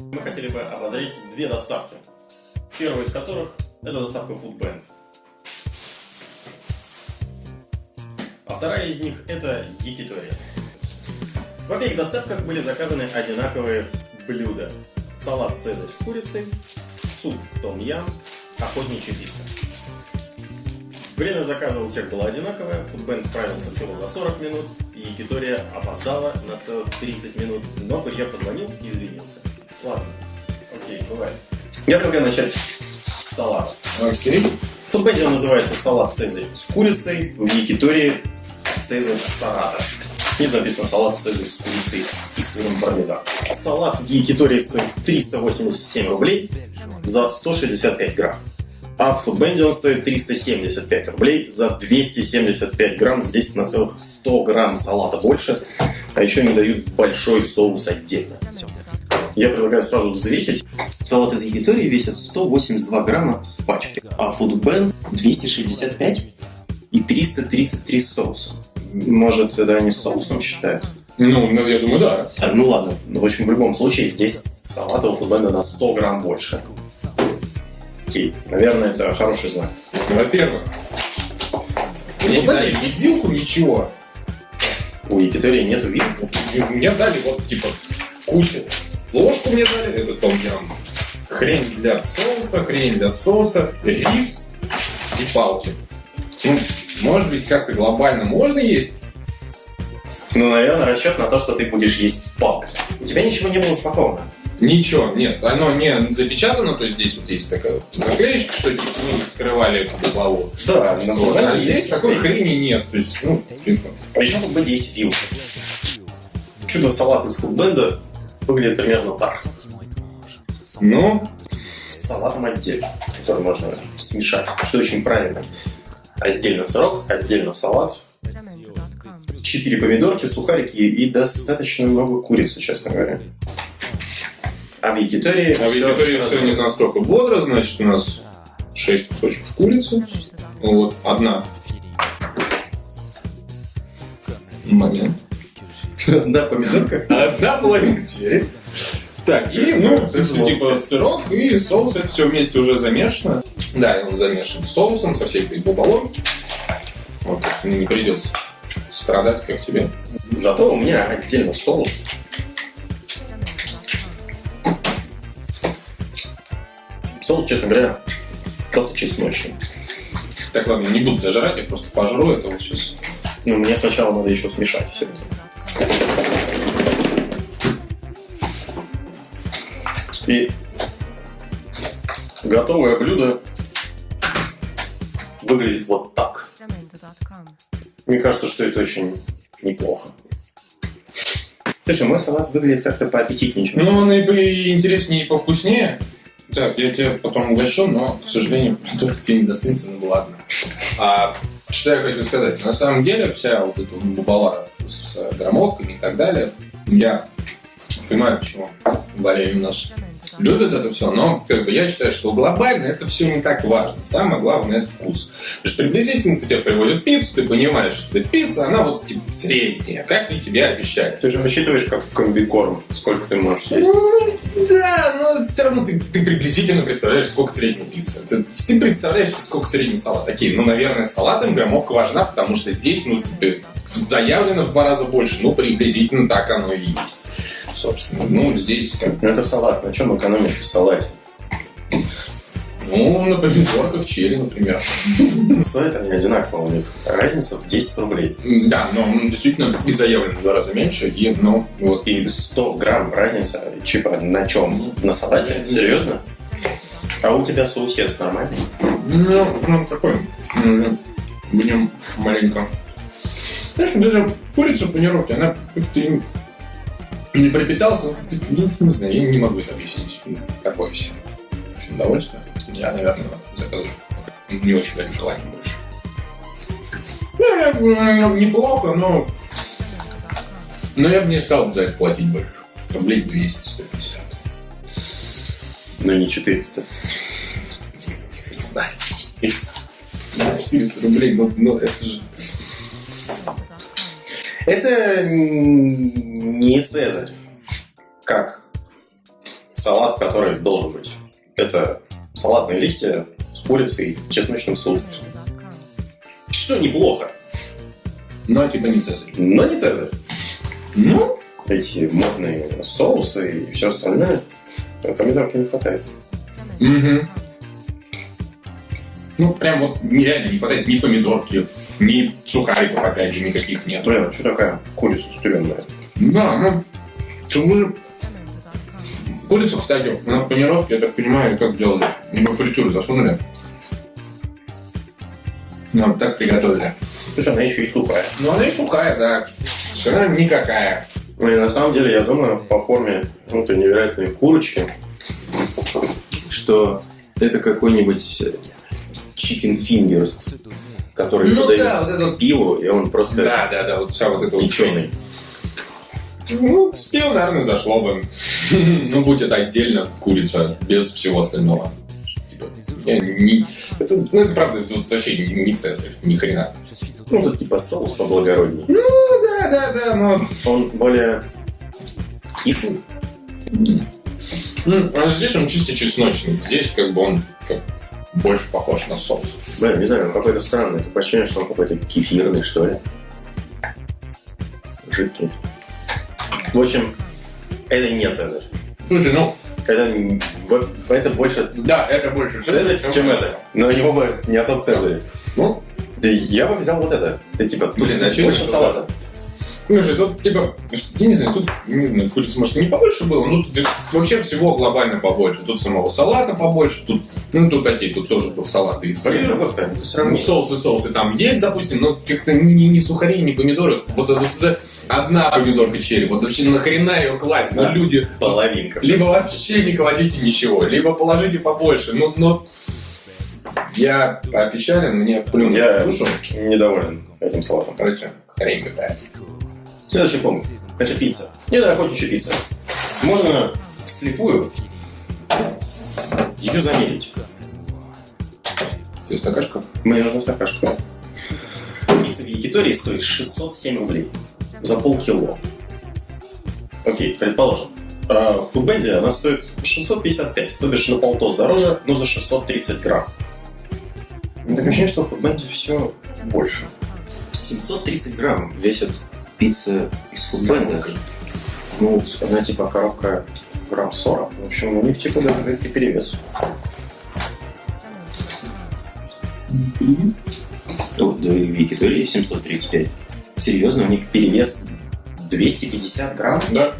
Мы хотели бы обозреть две доставки. Первая из которых – это доставка Foodband. А вторая из них – это Якитория. В обеих доставках были заказаны одинаковые блюда. Салат «Цезарь» с курицей, суп «Том Ям», охотничья пицца. Время заказа у всех было одинаковое, Фудбенд справился всего за 40 минут, и Якитория опоздала на целых 30 минут, но курьер позвонил и извинился. Ладно, окей, бывает. Я предлагаю начать с салата. Окей. В Фудбенде он называется салат «Цезарь» с курицей, в Якитории «Цезарь Сарата». Снизу написано салат «Цезарь» с курицей и сыром пармезан. Салат в Якитории стоит 387 рублей за 165 грамм. А в Фудбенде он стоит 375 рублей за 275 грамм. Здесь на целых 100 грамм салата больше. А еще они дают большой соус отдельно. Я предлагаю сразу взвесить. Салат из Якитории весит 182 грамма с пачки, а Фудбен 265 и 333 с соусом. Может, это они соусом считают? Ну, ну, я думаю, да. А, ну ладно, ну, в общем, в любом случае, здесь салата у Фудбенда на 100 грамм больше. Окей, наверное, это хороший знак. Во-первых, мне не дали ни вилку, ничего. У Якитории нету вилки. Мне дали вот, типа, кучу. Ложку мне дали, это том ям. Хрень для соуса, хрень для соуса, рис и палки. Ну, может быть, как-то глобально можно есть? Ну, наверное, расчет на то, что ты будешь есть палк. У тебя ничего не было спаковано. Ничего, нет, оно не запечатано, то есть здесь вот есть такая вот наклеечка, что типа, мы скрывали баллу. Да, на Вот, а здесь есть такой хрени нет. То есть, ну, типа, А еще в Фудбенде есть вилка. Чудо-салат из Фудбенда выглядит примерно так. ну, С салатом отдельно, который можно смешать, что очень правильно. Отдельно сырок, отдельно салат, четыре помидорки, сухарики и достаточно много курицы, честно говоря. А в Якитории а в Якитории сразу. все не настолько бодро, значит, у нас 6 кусочков курицы. Вот, одна. Момент. Да, помидорка. Одна половинка черри. Так, и, ну, типа сырок и соус, это все вместе уже замешано. Да, и он замешан с соусом, со всей этой бубалой. Вот, мне не придется страдать, как тебе. Зато у меня отдельно соус. Соус, честно говоря, просто чесночный. Так, ладно, не буду тебя жрать, я просто пожру это вот сейчас. Но мне сначала надо еще смешать все это. И готовое блюдо выглядит вот так. Мне кажется, что это очень неплохо. Слушай, мой салат выглядит как-то поаппетитнее. Ну, он и поинтереснее, и повкуснее. Так, я тебя потом угощу, но, к сожалению, только тебе не достанется, ну ладно. А что я хочу сказать? На самом деле, вся вот эта вот бубала с громовками и так далее, я понимаю, почему Валерий у нас любит это все, но как бы я считаю, что глобально это все не так важно. Самое главное это вкус. Потому что приблизительно ты тебе привозят пиццу, ты понимаешь, что эта пицца, она вот типа средняя, как и тебе обещали. Ты же рассчитываешь как комбикорм, сколько ты можешь съесть. Ну, да, но все равно ты, ты приблизительно представляешь, сколько средняя пицца. Ты, ты представляешь, сколько средний салат. Окей, ну, наверное, салатом граммовка важна, потому что здесь, ну, типа, заявлено в два раза больше. Ну, приблизительно так оно и есть. Собственно, ну, здесь как Ну это салат, на чем экономишь в салате? Ну, на помидорках, черри, например. Стоят они одинаково, у них разница в 10 рублей. Да, но м, действительно и заявлено в два раза меньше, и, ну, вот. И 100 грамм разница, типа, на чем? На салате? Серьезно? А у тебя соусец нормальный? Ну, ну, такой, в нем маленько. Знаешь, вот эта курица панировки, она как-то не пропиталась, но как-то, не, знаю, я не могу это объяснить. Такое все. В общем, удовольствие. Я, наверное, закажу. Не очень горю желанием больше. М, неплохо, но... Но я бы не стал за это платить больше. Рублей 200-150. Ну не 400. Да, 400. Да, 400 рублей, ну, ну это же... Это не цезарь, как салат, который должен быть. Это салатные листья с курицей и чесночным соусом. Что неплохо, Но типа не Цезарь. но не цезарь. Ну, Эти модные соусы и все остальное, помидорки не хватает. Мгм. Ну, прям вот нереально не хватает ни помидорки, ни сухариков, опять же, никаких нет. Блин, а что такая курица стюренная? Да, ну, тем Курица, кстати, она в панировке, я так понимаю, как делали? Не во фритюру засунули. Нам так приготовили. Слушай, она еще и сухая. Но она и сухая, да. Она никакая. Ну и на самом деле, я думаю, по форме вот этой невероятной курочки, что это какой-нибудь chicken fingers, который Ну подают да, вот это пиву, и он просто Да, да, да, вот вся вот эта вот печеный. Ну, с пивом, наверное, зашло бы. Ну, будь это отдельно курица, без всего остального. Типа, не... Это, ну, это правда, тут вообще не не цезарь, ни хрена. Ну, тут типа соус поблагородней. Ну, да, да, да, но... Он более кислый. Ну, а здесь он чисто чесночный. Здесь как бы он как больше похож на соус. Блин, не знаю, он какой-то странный. Такое ощущение, что он какой-то кефирный, что ли. Жидкий. В общем, это не Цезарь. Слушай, ну, Это, это больше да, это больше Цезарь, чем это. Но они оба не особо Цезарь. Ну, я бы взял вот это. Ты типа, тут Блин, чё больше салата. слушай, тут типа, я не знаю, тут, не знаю, курицы, может, не побольше было, ну, тут вообще всего глобально побольше. Тут самого салата побольше, тут, ну, тут окей, тут тоже был салат и сыр. Блин, господи, Ну, соусы, соусы там есть, допустим, но как-то ни, ни, ни сухари, ни помидоры. Вот это, вот это одна помидорка черри. Вот вообще нахрена ее класть? Да. Ну, люди, Половинка. либо вообще не кладите ничего, либо положите побольше. Ну, но я опечален, мне плюнул Я в душу. недоволен этим салатом. Короче, хрень какая. Следующий пункт. Это пицца. Это охотничья пицца. Можно вслепую ее замерить. Тебе стакашка? Мне нужна стакашка. Пицца в Якитории стоит 607 рублей за полкило. Окей, предположим. А в Фудбенде она стоит 655, то бишь на полтос дороже, но за 630 грамм. Ну, Такое ощущение, что в Фудбенде все больше. 730 грамм весит пицца из Фудбенда. Ну, она типа коробка грамм 40. В общем, у них типа даже перевес. Тут да, в Викитории 735. Серьезно, у них перевес 250 грамм? Да.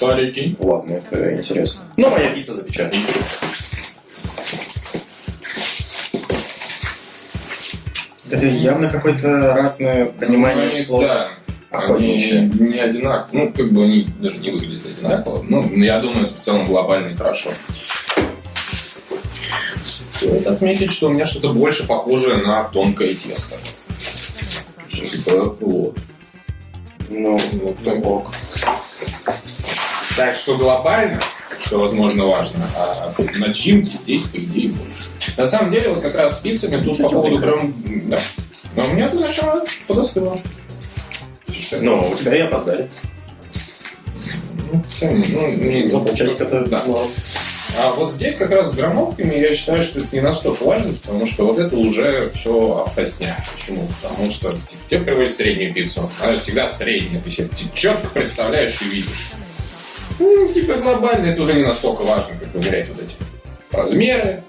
Парики. Ладно, это интересно. Но моя пицца запечатана. Это явно какое-то разное понимание Ну, слова. Да. Охотничья. Они не одинаково. Ну, как бы они даже не выглядят одинаково. Ну, я думаю, это в целом глобально и хорошо. Стоит отметить, что у меня что-то больше похожее на тонкое тесто. Вот. Ну, Вот так вот. Так что глобально, что возможно важно, а начинки здесь, по идее, больше. На самом деле, вот как раз с пиццами тут по поводу прям... Да. Но у меня тут сначала подостыло. ну, у тебя и опоздали. Ну, ну, За полчасика-то Да. мало. А вот здесь как раз с граммовками я считаю, что это не настолько важно, потому что вот это уже все обсосняет. Почему? Потому что тебе привозят среднюю пиццу. Она всегда средняя. Ты себе четко представляешь и видишь. Ну, типа глобально это уже не настолько важно, как выбирать вот эти размеры,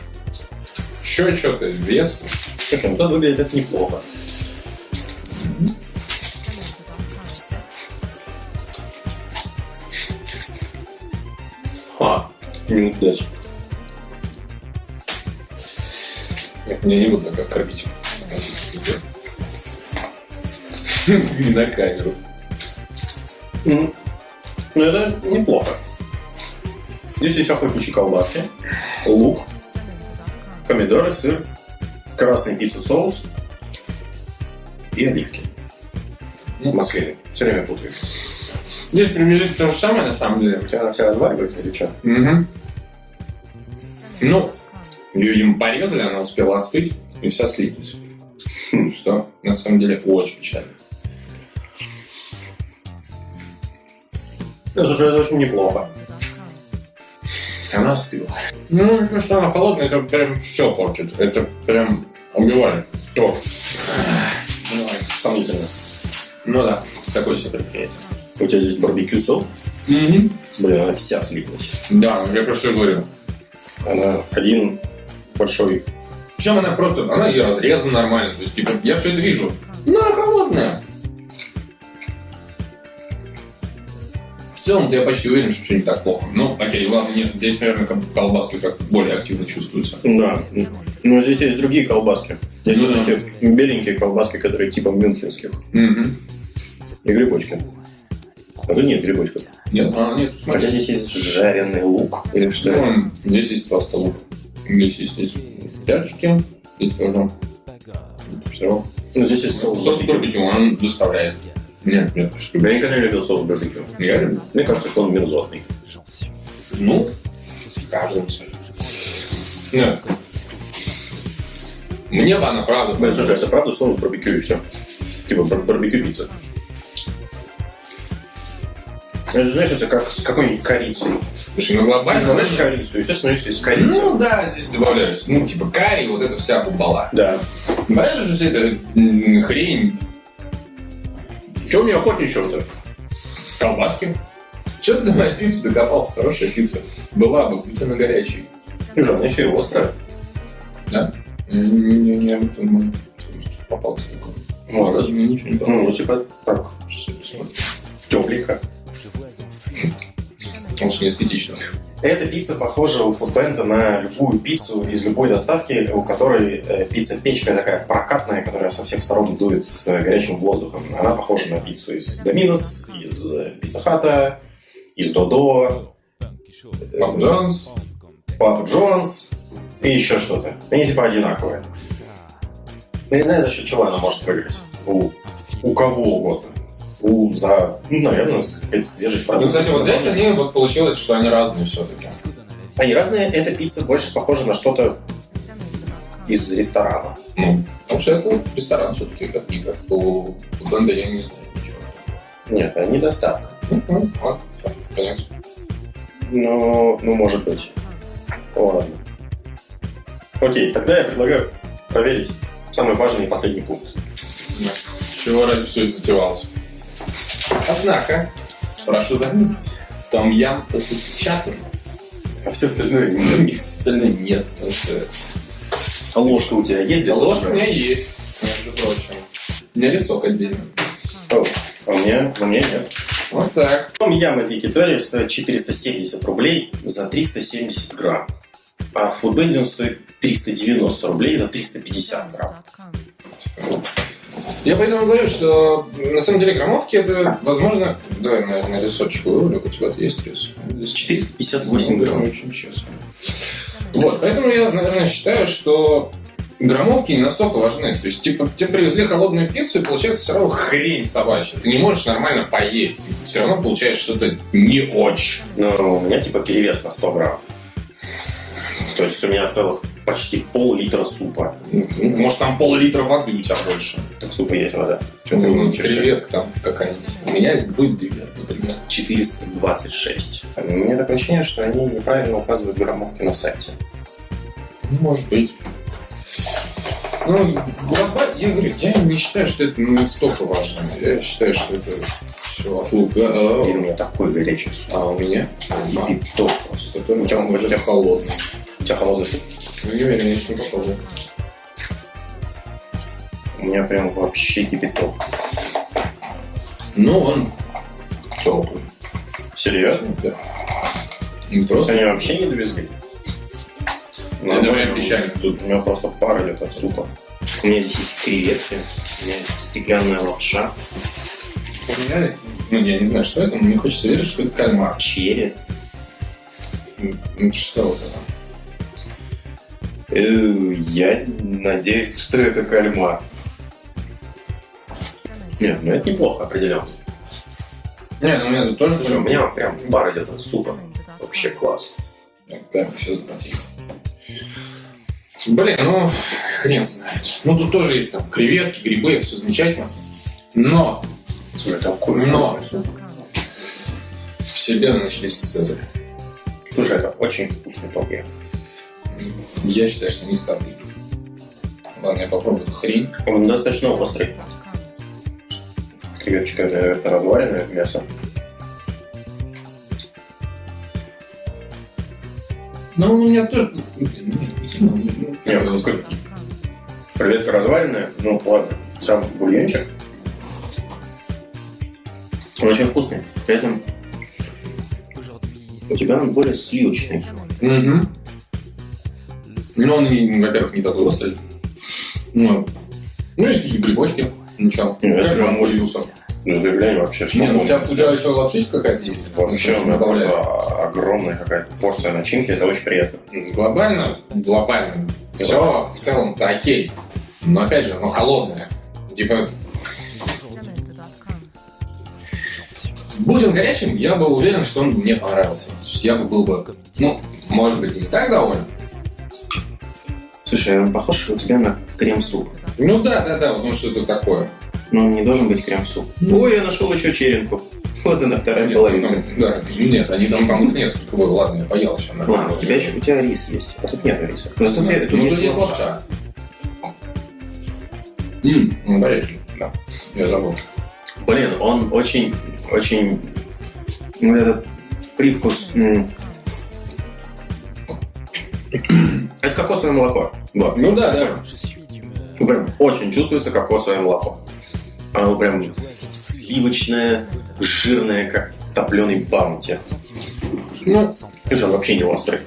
еще что-то, вес. Слушай, ну тут выглядит это неплохо. Неудачно. Нет, меня не буду так оскорбить. относиться к еде. Не на камеру. Ну, это неплохо. Здесь есть охотничьи колбаски, лук, помидоры, сыр, красный пицца соус и оливки. Ну. Маслины. Все время путаю. Здесь приблизительно то же самое, на самом деле. У тебя она вся разваливается или что? Угу. Ну, ее, видимо, порезали, она успела остыть и вся слиплась. Хм, что, на самом деле, очень печально. Это же очень неплохо. Она остыла. Ну, то, что она холодная, это прям все портит. Это прям убивает. То. Ну, сомнительно. Ну да, такое себе предприятие. У тебя здесь барбекю соус? Угу. Бля, вся слиплась. Да, я просто говорю. Она один большой... Причем она просто, она и разрезана нормально. То есть, типа, я все это вижу. Ну, она холодная. В целом-то я почти уверен, что все не так плохо. Ну, окей, ладно, нет, здесь, наверное, колбаски как-то более активно чувствуются. Да. Но здесь есть другие колбаски. Здесь Ну вот да. эти беленькие колбаски, которые типа мюнхенских. Угу. И грибочки. А тут нет грибочков. Нет, а, нет. Хотя здесь есть жареный лук. Или что? Ну, здесь есть просто лук. Здесь есть, есть рядышки. И тоже. Все. Ну, здесь есть соус Соус барбекю. он доставляет. Нет, нет. Я никогда не любил соус барбекю. Я люблю. Мне кажется, что он мерзотный. Ну, каждому свое. Нет. Мне бы она правда. Блин, слушай, это правда соус барбекю и все. Типа бар- барбекю пицца. Это, знаешь, это как с какой-нибудь корицей. Слушай, ну глобально, Знаешь знаешь, корицу, и все становится из корицы. Ну да, здесь добавляешь. Ну, типа карри, вот это вся бубала. Да. Понимаешь, что вся эта хрень, Че у меня охотничьего-то? колбаски. Че ты до моей пиццы докопался? Хорошая пицца. Была бы, будь она горячей. Слушай, она еще и острая. Да? Не, не, не, попался такой. Может. Ну, ничего не Ну, ну, типа, так, Сейчас я посмотрю. тепленько. Очень эстетично. Эта пицца похожа у фудбенда на любую пиццу из любой доставки, у которой э, пицца-печка такая прокатная, которая со всех сторон дует э, горячим воздухом. Она похожа на пиццу из Доминос, из э, Пицца Хата, из Додо, Папа Джонс. Папа Джонс и еще что-то. Они типа одинаковые. Я не знаю, за счет чего она может выиграть. У, у кого угодно. У, за, ну, наверное, какая-то свежесть Ну, продукта. кстати, вот здесь они, вот получилось, что они разные все-таки. Они разные. Эта пицца больше похожа на что-то из ресторана. Ну, потому что это ресторан все-таки, как никак. У фудбенда я не знаю ничего. Нет, не доставка. Ну, ну, ладно. Ну, ну, может быть. Ладно. Окей, тогда я предлагаю проверить самый важный и последний пункт. С чего ради все это затевалось? Однако, прошу заметить, в том ям-то сопечатан. А все остальное Ну, и остальное нет, потому что А ложка у тебя есть? для ложка у меня есть, между прочим. У меня рисок отдельно. О, А у меня, у меня нет. Вот так. Том ям из Якитори стоит 470 рублей за 370 грамм. А в Фудбенде он стоит 390 рублей за 350 грамм. Я поэтому говорю, что на самом деле граммовки это, возможно, давай, наверное, рисочек вырублю, у тебя есть рис. Здесь 458 грамм. Очень честно. Вот, поэтому я, наверное, считаю, что граммовки не настолько важны. То есть, типа, тебе привезли холодную пиццу, и получается все равно хрень собачья. Ты не можешь нормально поесть. Ты все равно получаешь что-то не очень. Но у меня типа перевес на 100 грамм. То есть у меня целых почти пол-литра супа. Ну, Может, там пол-литра воды у тебя больше. Так супа есть вода. Что ты Ну, умничаешь? креветка там какая-нибудь. У меня будет две, например. 426. У меня такое ощущение, что они неправильно указывают граммовки на сайте. Ну, может быть. Ну, глобально, я говорю, я не считаю, что это настолько важно. Я считаю, что это все от лука. И А, у меня такой горячий суп. а у меня? И то просто. Это у тебя может быть холодный. У тебя холодный суп? Ну, не уверен, я еще не попробовал. У меня прям вообще кипяток. Ну, он теплый. Серьезно? Да. Не Просто просто. они вообще не довезли. Это прям печально. Тут у меня просто пар идет от супа. У меня здесь есть креветки, у меня есть стеклянная лапша, У меня есть- Ну, я не знаю, что это, но мне хочется верить, что это кальмар. черри. Ну, Что вот это? Э, Я надеюсь, что это кальмар. Нет, ну это неплохо, определенно. Не, ну у меня тут тоже... Слушай, у меня прям пар идет от супа. Вообще класс. Да, сейчас заплатить. Блин, ну, хрен знает. Ну, тут тоже есть там креветки, грибы, все замечательно. Но Слушай, такой Но. вкусный суп. себе начались с Цезаря. Слушай, это очень вкусный ям. Я считаю, что не скоплю. Ладно, я попробую эту хрень. Он достаточно острый. Креветочка это разваренное мясо. Ну, у меня тоже... Нет, не сильно. ну, Нет, ну, как- Креветка разваренная, ну ладно, сам бульончик. Он очень вкусный. При этом у тебя он более сливочный. Мгм. Ну, он, не- во-первых, не такой острый. Ну, ну, есть какие грибочки. Ничего. Нет, Как очень- удивился? Ну, заявление вообще Не, ну у тебя, у тебя еще лапшичка какая-то есть? Вообще у меня просто огромная какая-то порция начинки, это очень приятно. Глобально, глобально, все в целом-то окей. Но опять же, оно холодное. Типа, будь он горячим, я бы уверен, что он мне понравился. То есть я бы был бы, ну, может быть, не так доволен. Слушай, он похож у тебя на крем-суп. Ну да, да, да, вот ну что это такое. Но он не должен быть крем-суп. Ну. Ой, я нашел еще черенку. Вот она вторая Нет, половинка. там- да, нет, они там, там их несколько. Ой, ладно, я поел еще. Ладно, у тебя еще у тебя рис есть. А тут нет риса. Просто тут, Да. тут ну, есть тут есть лапша. Ммм, горячий, да. Я забыл. Блин, он очень, очень... Вот этот привкус... Это кокосовое молоко. Вот. Ну да, да. Прям очень чувствуется кокосовое молоко. Оно прям сливочное, жирное, как топленый баунти. Ну, И же он вообще не острый.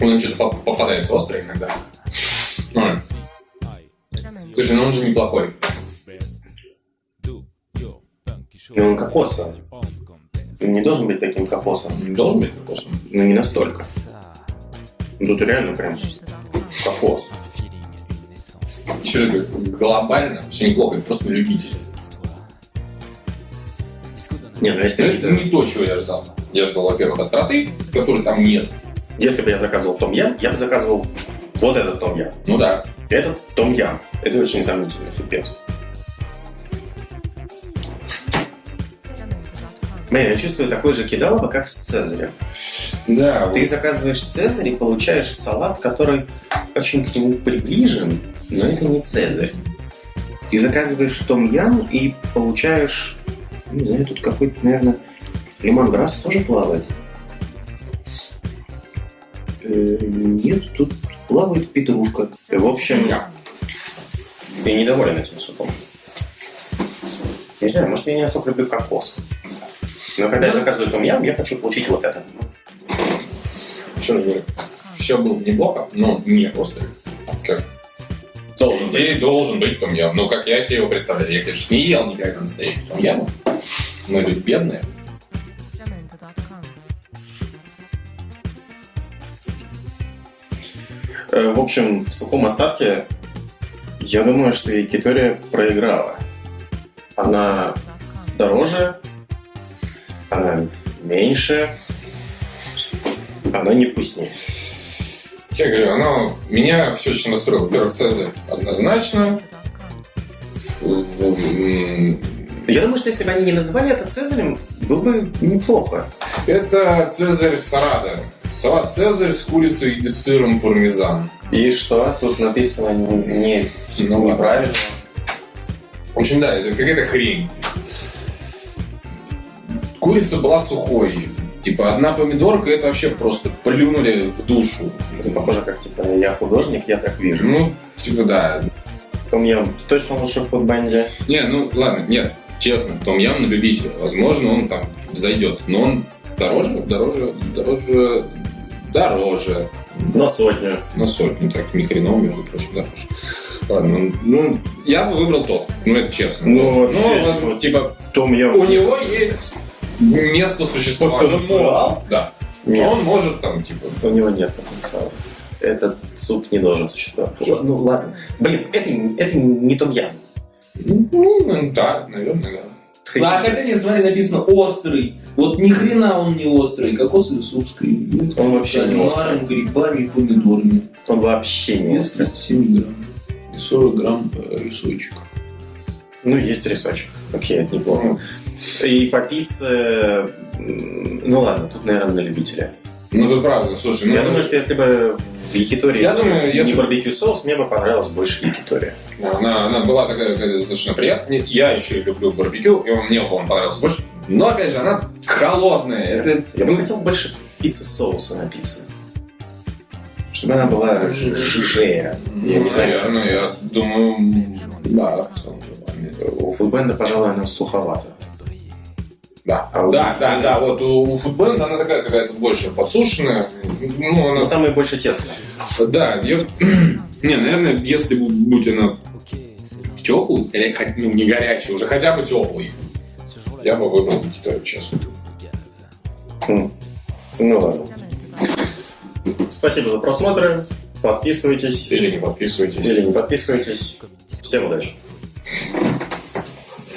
он что-то по- попадается острый иногда. Ну, Слушай, ну он же неплохой. Но он кокосовый. Он не должен быть таким кокосовым. Не должен быть кокосом. Но не настолько. Ну, Тут реально прям раз говорю, глобально все неплохо, это просто любители. Не, ну если, Это какие-то- не то, чего я ждал. Я ждал, во-первых, остроты, которой там нет. если бы я заказывал том ям, я бы заказывал вот этот том ям. Ну да. Этот том ям. Это очень сомнительный супец. Блин, я чувствую такое же кидалово, как с Цезарем. Да, Ты заказываешь Цезарь и получаешь салат, который очень к нему приближен, но это не Цезарь. Ты заказываешь том ям и получаешь, ну, не знаю, тут какой-то, наверное, лимонграсс тоже плавает. Э, Нет, тут плавает петрушка. В общем, Я. я недоволен этим супом. Не знаю, может, я не особо люблю кокос. Но когда я заказываю том ям, я хочу получить вот это. Еще раз говорю, все было неплохо, но не острый. Как Должен быть. Должен быть том ям. Ну, как я себе его представляю. Я, конечно, не ел никогда настоящий том ям. Мы люди бедные. Э, В общем, в сухом остатке я думаю, что Якитория проиграла. Она дороже, она меньше, она не вкуснее. Я говорю, оно меня все очень настроило. Во-первых, Цезарь однозначно. Я думаю, что если бы они не называли это Цезарем, было бы неплохо. Это Цезарь Сарада. Салат Цезарь с курицей и сыром пармезан. И что? Тут написано не, Ну ладно. неправильно. В общем, да, это какая-то хрень. Курица была сухой. Типа, одна помидорка, это вообще просто плюнули в душу. Это похоже, как типа я художник, я так вижу. Ну, типа, да. Том я точно лучше в фудбанде. Не, ну, ладно, нет, честно, Том Ям на любителя. Возможно, он там зайдет. Но он дороже, дороже, дороже, дороже. На сотню. На сотню, так, ни хреново, между прочим, дороже. Ладно, ну, я бы выбрал тот. Ну, это честно. Ну, ну, вообще, возможно, типа, Том я... у него есть место существования. Потенциал? Да. Нет. Он может там, типа, У него нет потенциала. Этот суп не должен существовать. Ну ладно. Блин, это, это не том ям. ну, ну, да, наверное, да. А хотя нет, смотри, написано острый. Вот ни хрена он не острый. Кокосовый суп с кремом. Он вообще не острый. грибами и помидорами. Он вообще не острый. 37 грамм. И 40 грамм э, рисочек. Ну, есть рисочек. Окей, это неплохо. И по пицце... Ну ладно, тут, наверное, на любителя. Ну, тут правда, слушай, ну... Я думаю, что если бы в Якитории Я думаю, если- не барбекю соус, мне бы понравилось больше Якитория. Она, она была такая какая-то достаточно приятная. Я еще люблю барбекю, и мне он понравился больше. Но, опять же, она холодная. Это, Я бы ну, хотел больше пиццы соуса на пиццу. Чтобы она была жижее. Я не знаю. наверное, я думаю, да. У фудбенда, пожалуй, она суховата. Да, А у- да, да, да, вот у, у фудбенда она такая какая-то больше подсушенная. Ну, Но она, там и больше теста. да, я- не, наверное, если бы будь она теплый, или ну, не горячий, уже хотя бы теплый, я бы выбрал Якиторию, честно. Хм. Ну ладно. Спасибо за просмотры. Подписывайтесь Или не подписывайтесь. или не подписывайтесь. Всем удачи.